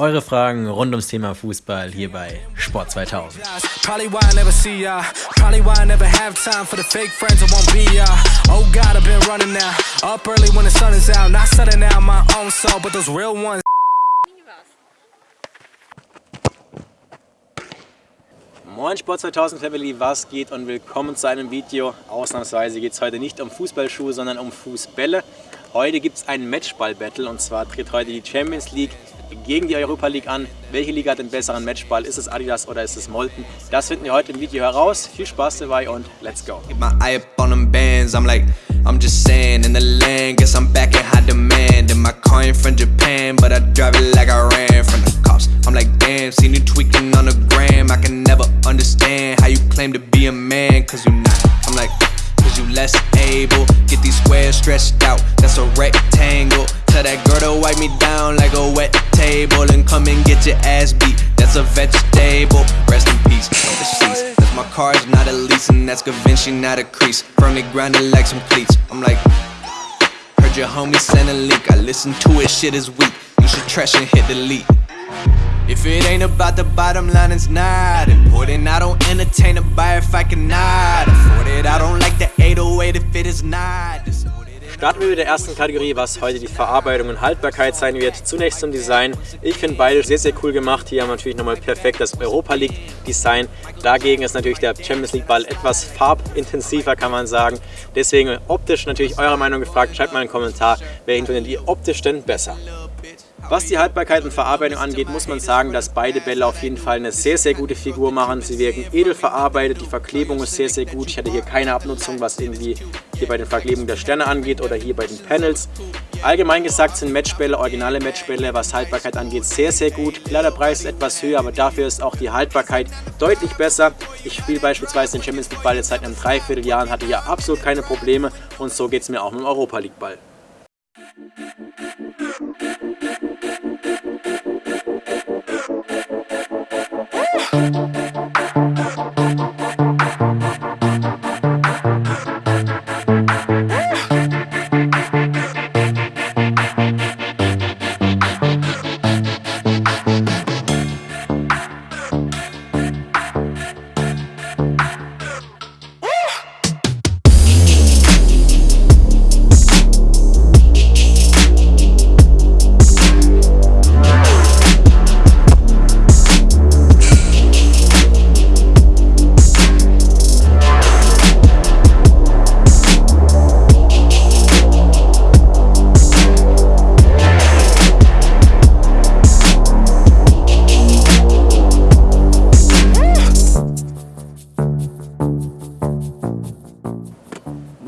eure Fragen rund ums Thema Fußball hier bei Sport 2000. Moin Sport 2000 Family, was geht und willkommen zu einem Video. Ausnahmsweise geht es heute nicht um Fußballschuhe, sondern um Fußbälle. Heute gibt es ein Matchball-Battle und zwar tritt heute die Champions League gegen die Europa League an. Welche Liga hat den besseren Matchball? Ist es Adidas oder ist es Molten? Das finden wir heute im Video heraus. Viel Spaß dabei und let's go. I'm just saying, in the land, guess I'm back in high demand. And my coin from Japan, but I drive it like I ran from the cops. I'm like, damn, seen you tweaking on the gram. I can never understand how you claim to be a man, cause you not. I'm like, cause you less able. Get these squares stretched out, that's a rectangle. Tell that girl to wipe me down like a wet table and come and get your ass beat. That's a vegetable. Rest in peace. Overseas. That's my car's not a lease and that's Givenchy, not a crease. Firmly grounded like some cleats. I'm like, heard your homie send a link. I listen to it, shit is weak. You should trash and hit delete. If it ain't about the bottom line, it's not important. I don't entertain a buyer if I cannot afford it. I don't like the 808 if it is not. Starten wir mit der ersten Kategorie, was heute die Verarbeitung und Haltbarkeit sein wird. Zunächst zum Design. Ich finde beide sehr, sehr cool gemacht. Hier haben wir natürlich nochmal perfekt das Europa League Design. Dagegen ist natürlich der Champions League Ball etwas farbintensiver, kann man sagen. Deswegen optisch natürlich eure Meinung gefragt. Schreibt mal einen Kommentar, welchen findet ihr optisch denn besser. Was die Haltbarkeit und Verarbeitung angeht, muss man sagen, dass beide Bälle auf jeden Fall eine sehr, sehr gute Figur machen. Sie wirken edel verarbeitet, die Verklebung ist sehr, sehr gut. Ich hatte hier keine Abnutzung, was irgendwie hier bei den Verklebungen der Sterne angeht oder hier bei den Panels. Allgemein gesagt sind Matchbälle, originale Matchbälle, was Haltbarkeit angeht, sehr, sehr gut. Klar, der Preis ist etwas höher, aber dafür ist auch die Haltbarkeit deutlich besser. Ich spiele beispielsweise den Champions League Ball jetzt seit einem Dreivierteljahr und hatte hier absolut keine Probleme und so geht es mir auch mit dem Europa League Ball.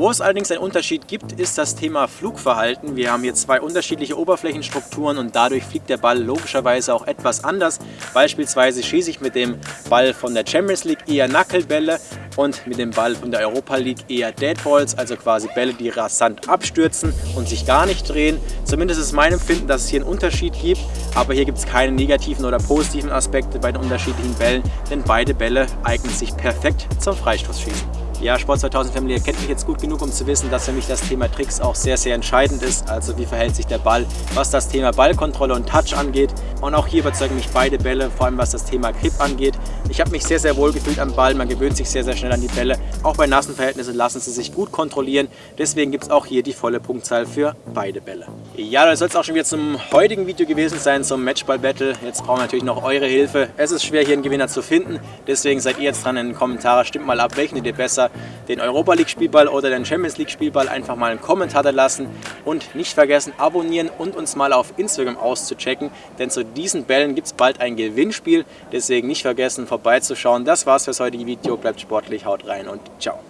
Wo es allerdings einen Unterschied gibt, ist das Thema Flugverhalten. Wir haben hier zwei unterschiedliche Oberflächenstrukturen und dadurch fliegt der Ball logischerweise auch etwas anders. Beispielsweise schieße ich mit dem Ball von der Champions League eher Knucklebälle und mit dem Ball von der Europa League eher Deadballs, also quasi Bälle, die rasant abstürzen und sich gar nicht drehen. Zumindest ist mein Empfinden, dass es hier einen Unterschied gibt, aber hier gibt es keine negativen oder positiven Aspekte bei den unterschiedlichen Bällen, denn beide Bälle eignen sich perfekt zum Freistoßschießen. Ja, Sport 2000 Family kennt mich jetzt gut genug, um zu wissen, dass für mich das Thema Tricks auch sehr, sehr entscheidend ist. Also wie verhält sich der Ball, was das Thema Ballkontrolle und Touch angeht. Und auch hier überzeugen mich beide Bälle, vor allem was das Thema Grip angeht. Ich habe mich sehr, sehr wohl gefühlt am Ball. Man gewöhnt sich sehr, sehr schnell an die Bälle. Auch bei nassen Verhältnissen lassen sie sich gut kontrollieren. Deswegen gibt es auch hier die volle Punktzahl für beide Bälle. Ja, das soll es auch schon wieder zum heutigen Video gewesen sein, zum Matchball-Battle. Jetzt brauchen wir natürlich noch eure Hilfe. Es ist schwer, hier einen Gewinner zu finden. Deswegen seid ihr jetzt dran in den Kommentaren. Stimmt mal ab, welchen ihr besser den Europa League Spielball oder den Champions League Spielball einfach mal einen Kommentar da lassen und nicht vergessen abonnieren und uns mal auf Instagram auszuchecken, denn zu diesen Bällen gibt es bald ein Gewinnspiel, deswegen nicht vergessen vorbeizuschauen. Das war's fürs heutige Video, bleibt sportlich, haut rein und ciao.